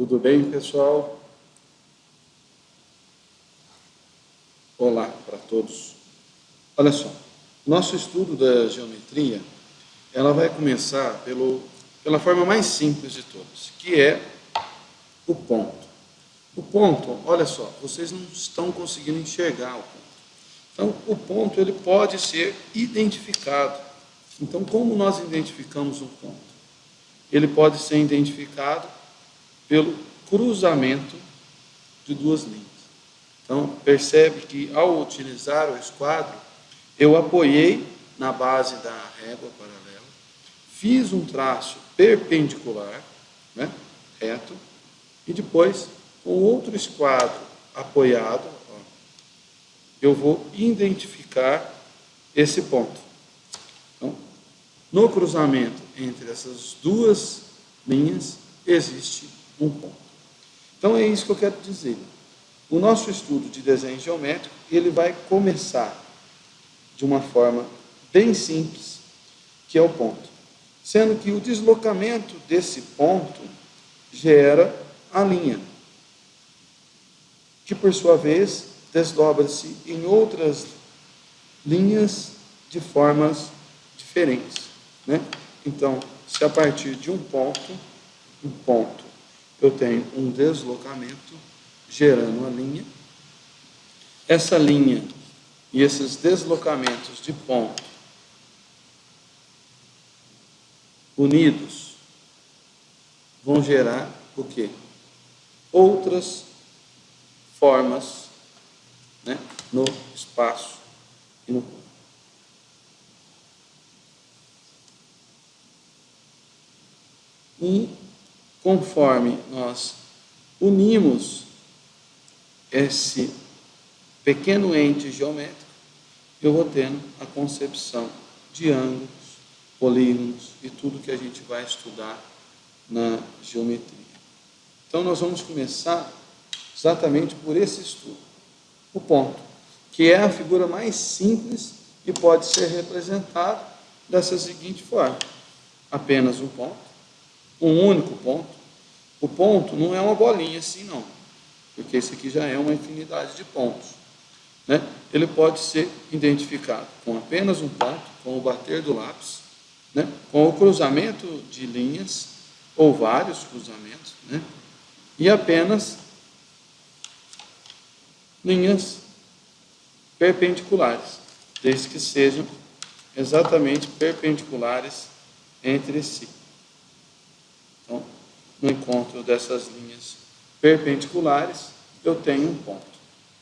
Tudo bem, pessoal? Olá para todos. Olha só, nosso estudo da geometria, ela vai começar pelo, pela forma mais simples de todas, que é o ponto. O ponto, olha só, vocês não estão conseguindo enxergar o ponto. Então, o ponto ele pode ser identificado. Então, como nós identificamos um ponto? Ele pode ser identificado pelo cruzamento de duas linhas. Então, percebe que ao utilizar o esquadro, eu apoiei na base da régua paralela, fiz um traço perpendicular, né, reto, e depois, com outro esquadro apoiado, ó, eu vou identificar esse ponto. Então, no cruzamento entre essas duas linhas, existe um ponto. Então, é isso que eu quero dizer. O nosso estudo de desenho geométrico, ele vai começar de uma forma bem simples, que é o ponto. Sendo que o deslocamento desse ponto gera a linha, que por sua vez desdobra-se em outras linhas de formas diferentes. Né? Então, se a partir de um ponto, um ponto, eu tenho um deslocamento gerando a linha, essa linha e esses deslocamentos de ponto unidos vão gerar o quê? Outras formas né, no espaço e no ponto. E conforme nós unimos esse pequeno ente geométrico, eu vou tendo a concepção de ângulos, polígonos e tudo que a gente vai estudar na geometria. Então, nós vamos começar exatamente por esse estudo, o ponto, que é a figura mais simples que pode ser representado dessa seguinte forma. Apenas um ponto, um único ponto. O ponto não é uma bolinha assim, não porque esse aqui já é uma infinidade de pontos. Né? Ele pode ser identificado com apenas um ponto, com o bater do lápis, né? com o cruzamento de linhas, ou vários cruzamentos, né? e apenas linhas perpendiculares, desde que sejam exatamente perpendiculares entre si. No encontro dessas linhas perpendiculares, eu tenho um ponto.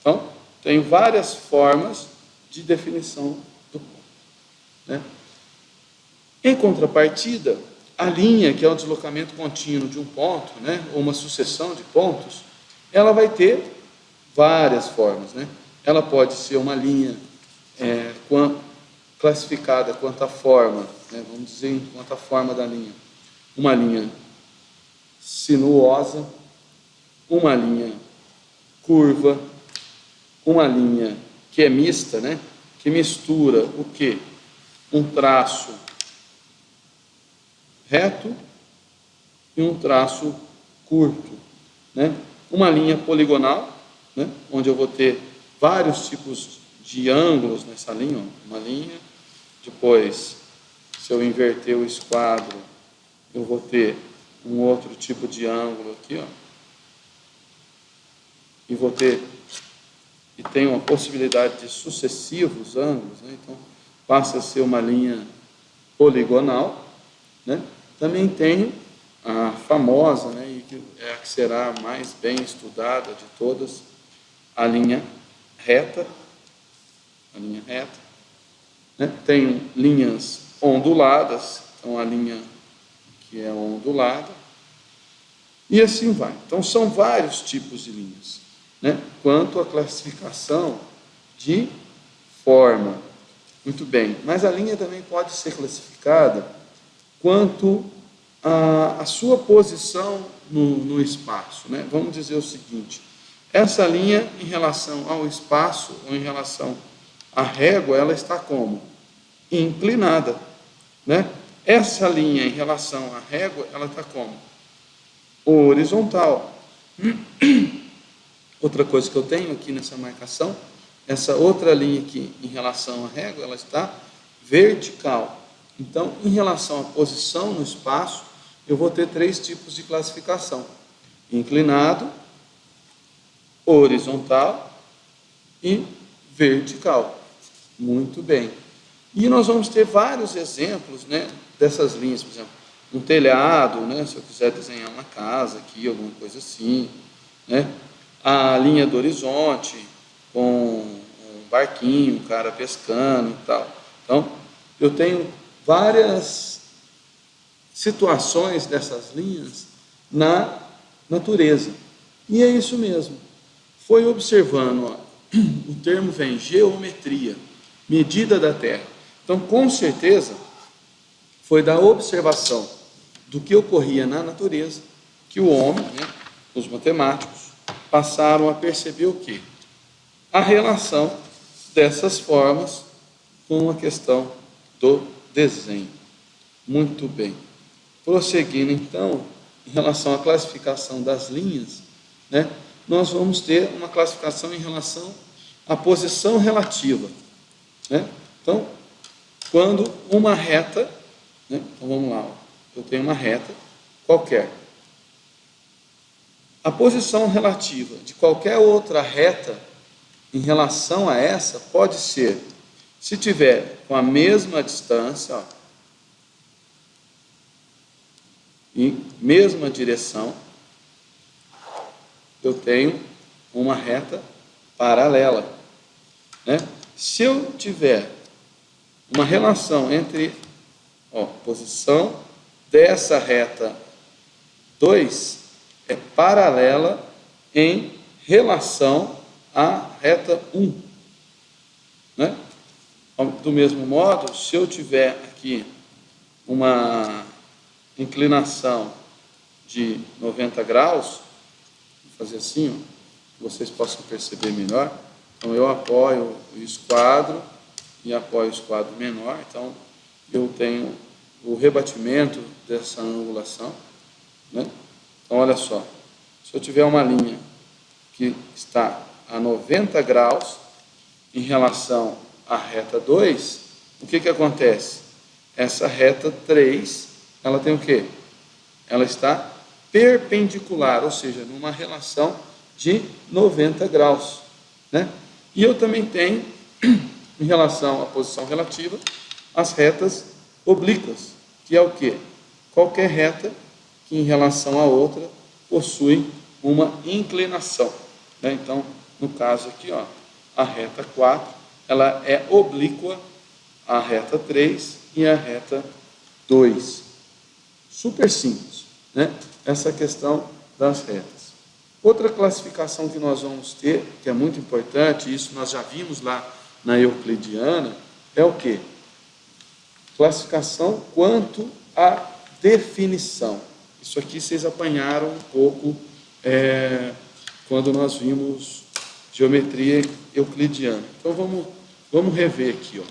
Então, tem várias formas de definição do ponto. Né? Em contrapartida, a linha, que é o deslocamento contínuo de um ponto, né, ou uma sucessão de pontos, ela vai ter várias formas. Né? Ela pode ser uma linha é, classificada quanto à forma, né, vamos dizer quanto à forma da linha. Uma linha sinuosa, uma linha curva, uma linha que é mista, né? que mistura o que? Um traço reto e um traço curto. Né? Uma linha poligonal, né? onde eu vou ter vários tipos de ângulos nessa linha, ó. uma linha, depois, se eu inverter o esquadro, eu vou ter um outro tipo de ângulo aqui, ó e vou ter e tem uma possibilidade de sucessivos ângulos, né? então passa a ser uma linha poligonal, né? Também tenho a famosa, né, e que é a que será mais bem estudada de todas, a linha reta, a linha reta. Né? Tenho linhas onduladas, então a linha que é ondulada, e assim vai. Então são vários tipos de linhas né, quanto à classificação de forma. Muito bem, mas a linha também pode ser classificada quanto à, à sua posição no, no espaço. Né? Vamos dizer o seguinte, essa linha em relação ao espaço ou em relação à régua, ela está como? Inclinada. Né? Essa linha em relação à régua, ela está como? horizontal. Outra coisa que eu tenho aqui nessa marcação, essa outra linha aqui em relação à régua, ela está vertical. Então, em relação à posição no espaço, eu vou ter três tipos de classificação: inclinado, horizontal e vertical. Muito bem. E nós vamos ter vários exemplos né, dessas linhas, por exemplo, um telhado, né, se eu quiser desenhar uma casa aqui, alguma coisa assim, né, a linha do horizonte, com um barquinho, um cara pescando e tal. Então, eu tenho várias situações dessas linhas na natureza. E é isso mesmo. Foi observando, ó, o termo vem geometria, medida da Terra. Então, com certeza, foi da observação do que ocorria na natureza que o homem, né, os matemáticos, passaram a perceber o quê? A relação dessas formas com a questão do desenho. Muito bem. Prosseguindo então, em relação à classificação das linhas, né, nós vamos ter uma classificação em relação à posição relativa. Né? Então, quando uma reta, né, então vamos lá, eu tenho uma reta qualquer. A posição relativa de qualquer outra reta em relação a essa pode ser, se tiver com a mesma distância, ó, em mesma direção, eu tenho uma reta paralela. Né? Se eu tiver uma relação entre ó, posição dessa reta 2 é paralela em relação à reta 1. Um, né? Do mesmo modo, se eu tiver aqui uma inclinação de 90 graus, vou fazer assim, ó, vocês possam perceber melhor. Então, eu apoio o esquadro e apoio o esquadro menor, então eu tenho o rebatimento dessa angulação. Né? Então, olha só, se eu tiver uma linha que está a 90 graus em relação à reta 2, o que, que acontece? Essa reta 3 ela tem o quê? Ela está perpendicular, ou seja, numa relação de 90 graus. Né? E eu também tenho, em relação à posição relativa, as retas oblíquas, que é o quê? Qualquer reta que em relação à outra possui uma inclinação. Né? Então, no caso aqui, ó, a reta 4, ela é oblíqua à reta 3 e à reta 2 super simples, né? essa questão das retas. Outra classificação que nós vamos ter, que é muito importante, isso nós já vimos lá na Euclidiana, é o que? Classificação quanto à definição. Isso aqui vocês apanharam um pouco é, quando nós vimos geometria euclidiana. Então vamos, vamos rever aqui. Ó.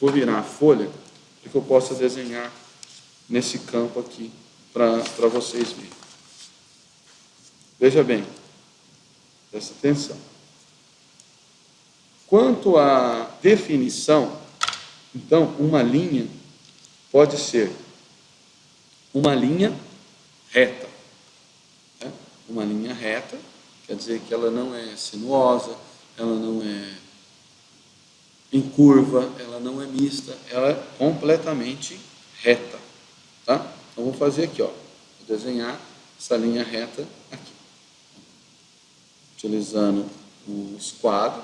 Vou virar a folha para que eu possa desenhar nesse campo aqui para vocês verem. Veja bem, presta atenção. Quanto à definição, então, uma linha pode ser uma linha reta. Né? Uma linha reta quer dizer que ela não é sinuosa, ela não é em curva, ela não é mista, ela é completamente reta. Tá? Então, vou fazer aqui, ó, vou desenhar essa linha reta aqui. Utilizando o esquadro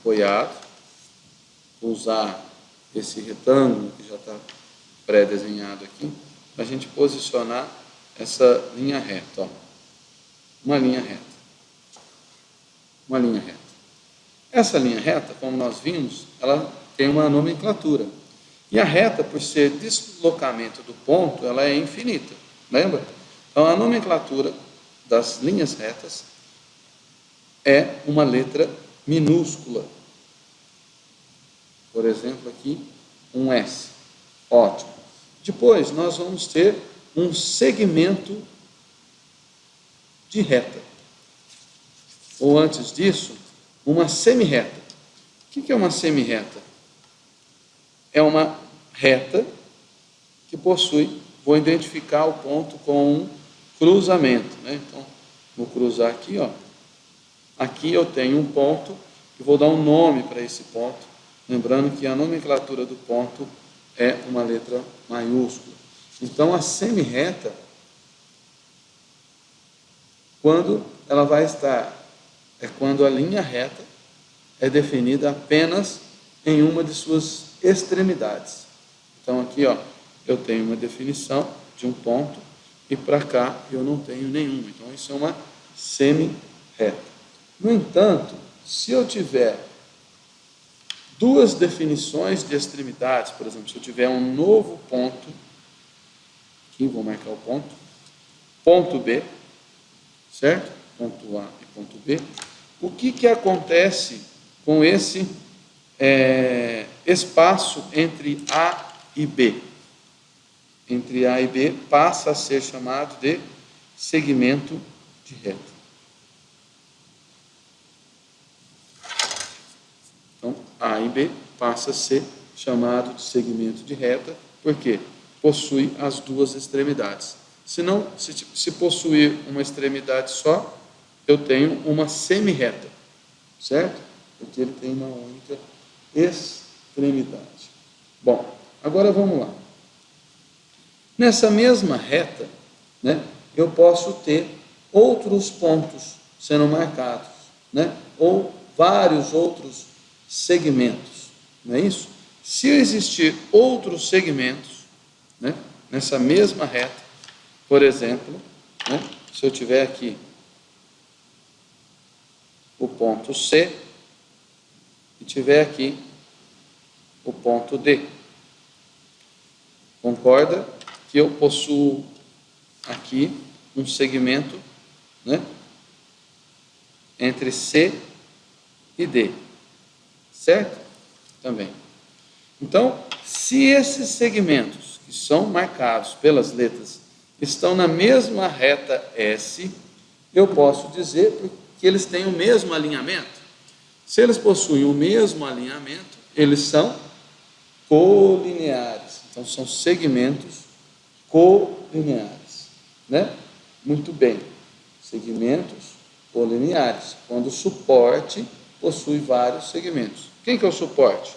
apoiado, vou usar esse retângulo que já está pré-desenhado aqui, para a gente posicionar essa linha reta. Ó. Uma linha reta. Uma linha reta. Essa linha reta, como nós vimos, ela tem uma nomenclatura. E a reta, por ser deslocamento do ponto, ela é infinita. Lembra? Então, a nomenclatura das linhas retas é uma letra minúscula. Por exemplo, aqui, um S. Ótimo. Depois, nós vamos ter um segmento de reta. Ou antes disso, uma semirreta. O que é uma semirreta? É uma reta que possui, vou identificar o ponto com um cruzamento. Né? Então, vou cruzar aqui, ó. Aqui eu tenho um ponto e vou dar um nome para esse ponto, lembrando que a nomenclatura do ponto é uma letra maiúscula. Então, a semirreta, quando ela vai estar, é quando a linha reta é definida apenas em uma de suas extremidades. Então, aqui, ó, eu tenho uma definição de um ponto e para cá eu não tenho nenhuma. Então, isso é uma semi-reta. No entanto, se eu tiver duas definições de extremidades, por exemplo, se eu tiver um novo ponto, aqui vou marcar o ponto, ponto B, certo? Ponto A e ponto B. O que, que acontece com esse é, espaço entre A e B? entre A e B passa a ser chamado de segmento de reta. Então, A e B passa a ser chamado de segmento de reta, porque possui as duas extremidades. Se não, se, se possuir uma extremidade só, eu tenho uma semi-reta, certo? Porque ele tem uma única extremidade. Bom, agora vamos lá. Nessa mesma reta, né, eu posso ter outros pontos sendo marcados, né, ou vários outros segmentos, não é isso? Se existir outros segmentos, né, nessa mesma reta, por exemplo, né, se eu tiver aqui o ponto C e tiver aqui o ponto D. Concorda? que eu possuo aqui um segmento né, entre C e D, certo? Também. Então, se esses segmentos que são marcados pelas letras estão na mesma reta S, eu posso dizer que eles têm o mesmo alinhamento. Se eles possuem o mesmo alinhamento, eles são colineares. Então, são segmentos colineares. Né? Muito bem. Segmentos colineares, quando o suporte possui vários segmentos. Quem que é o suporte?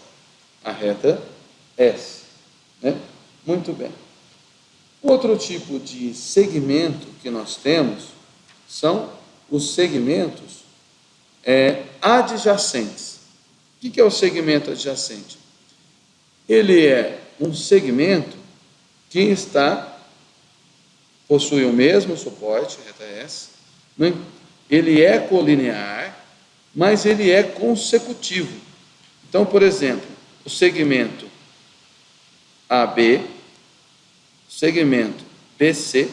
A reta S. Né? Muito bem. Outro tipo de segmento que nós temos são os segmentos é, adjacentes. O que é o segmento adjacente? Ele é um segmento que está, possui o mesmo suporte, reta S, né? ele é colinear, mas ele é consecutivo. Então, por exemplo, o segmento AB, segmento BC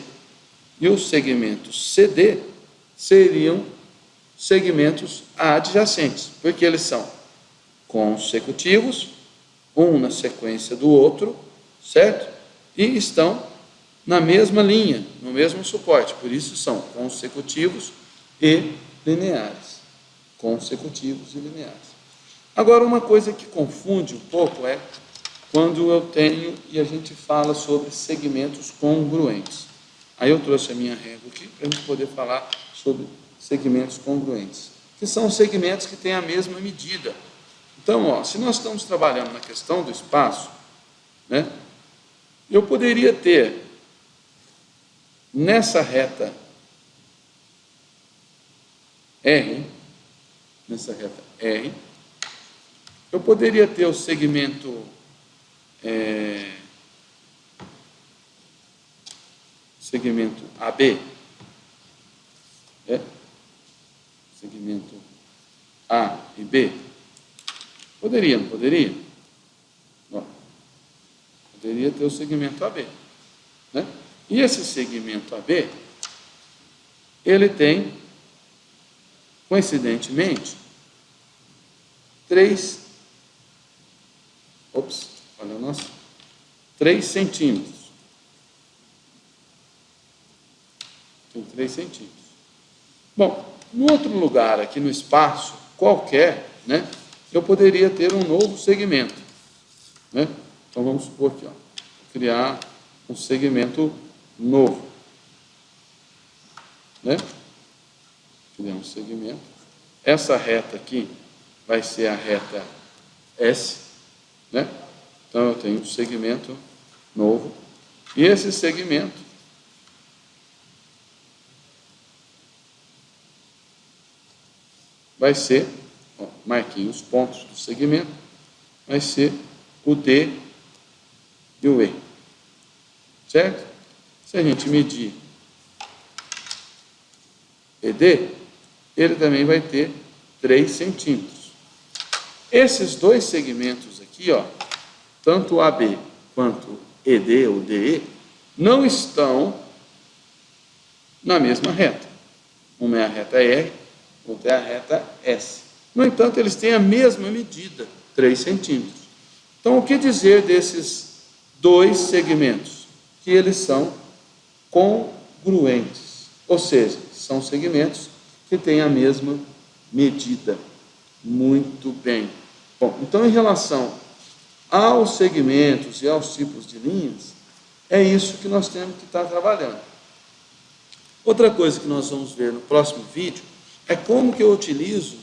e o segmento CD seriam segmentos adjacentes, porque eles são consecutivos, um na sequência do outro, certo? e estão na mesma linha, no mesmo suporte, por isso são consecutivos e lineares. Consecutivos e lineares. Agora, uma coisa que confunde um pouco é quando eu tenho e a gente fala sobre segmentos congruentes. Aí eu trouxe a minha régua aqui para gente poder falar sobre segmentos congruentes, que são segmentos que têm a mesma medida. Então, ó, se nós estamos trabalhando na questão do espaço, né, eu poderia ter nessa reta R, nessa reta R, eu poderia ter o segmento é, segmento AB, é, segmento A e B. Poderia, não poderia? Poderia ter o segmento AB. Né? E esse segmento AB, ele tem, coincidentemente, três, ops, olha o nosso, três centímetros. Tem três centímetros. Bom, no outro lugar aqui no espaço, qualquer, né, eu poderia ter um novo segmento. Né? Então vamos supor aqui, ó, criar um segmento novo. Né? Criar um segmento. Essa reta aqui vai ser a reta S, né? Então eu tenho um segmento novo. E esse segmento vai ser, ó, marquei os pontos do segmento, vai ser o D e o E. Certo? Se a gente medir ED, ele também vai ter 3 centímetros. Esses dois segmentos aqui, ó, tanto AB quanto ED ou DE, não estão na mesma reta. Uma é a reta R, outra é a reta S. No entanto, eles têm a mesma medida, 3 centímetros. Então, o que dizer desses dois segmentos? Que eles são congruentes, ou seja, são segmentos que têm a mesma medida. Muito bem. Bom, então em relação aos segmentos e aos tipos de linhas, é isso que nós temos que estar trabalhando. Outra coisa que nós vamos ver no próximo vídeo é como que eu utilizo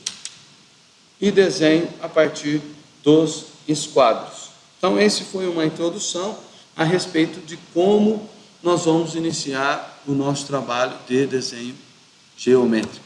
e desenho a partir dos esquadros. Então, esse foi uma introdução a respeito de como nós vamos iniciar o nosso trabalho de desenho geométrico.